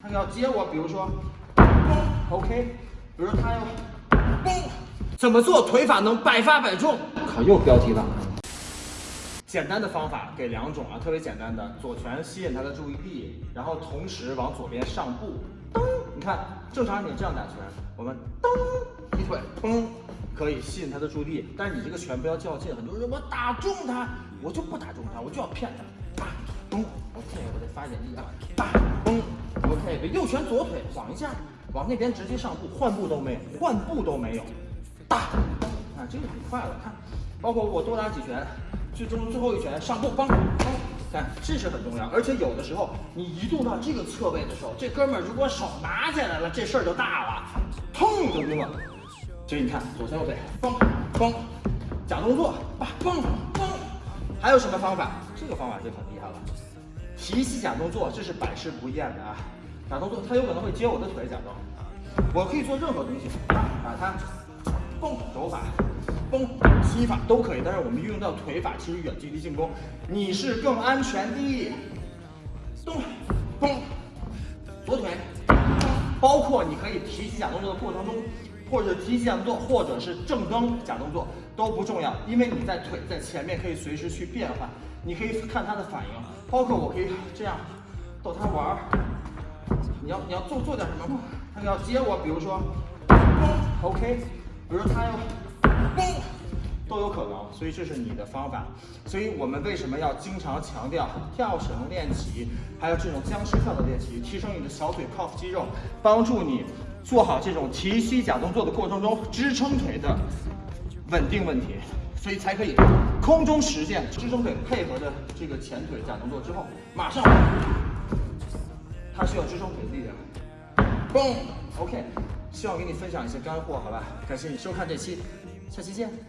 他要接我，比如说，嘣，OK，比如说他要，嘣，怎么做腿法能百发百中？靠，又标题党了。简单的方法给两种啊，特别简单的，左拳吸引他的注意力，然后同时往左边上步，噔，你看，正常你这样打拳，我们噔，踢腿，砰，可以吸引他的注意力，但是你这个拳不要较劲，很多人我打中他，我就不打中他，我就要骗他，啪，嘣，OK，我得发一点力啊，啪，嘣，OK，右拳左腿晃一下，往那边直接上步，换步都没有，换步都没有，大，啊，这个很快了，看，包括我多打几拳。最终最后一拳上步，梆梆，看这是很重要，而且有的时候你移动到这个侧位的时候，这哥们儿如果手拿起来了，这事儿就大了，砰就晕了。所以你看左拳右腿，梆梆，假动作，吧梆梆，还有什么方法？这个方法就很厉害了，提膝假动作，这是百试不厌的啊。假动作，他有可能会接我的腿，假装，我可以做任何东西，把它，蹦手法。崩踢法都可以，但是我们运用到腿法，其实远距离进攻你是更安全的。咚，嘣，左腿，包括你可以提起假动作的过程中，或者提起假动作，或者是正蹬假动作都不重要，因为你在腿在前面可以随时去变换，你可以看他的反应，包括我可以这样逗他玩儿。你要你要做做点什么吗？他要接我，比如说，OK，比如他要。都有可能，所以这是你的方法。所以我们为什么要经常强调跳绳练习，还有这种僵尸跳的练习，提升你的小腿靠腹肌肉，帮助你做好这种提膝假动作的过程中支撑腿的稳定问题，所以才可以空中实现支撑腿配合着这个前腿假动作之后，马上它需要支撑腿的力量。嘣，OK，希望给你分享一些干货，好吧？感谢你收看这期。下期见。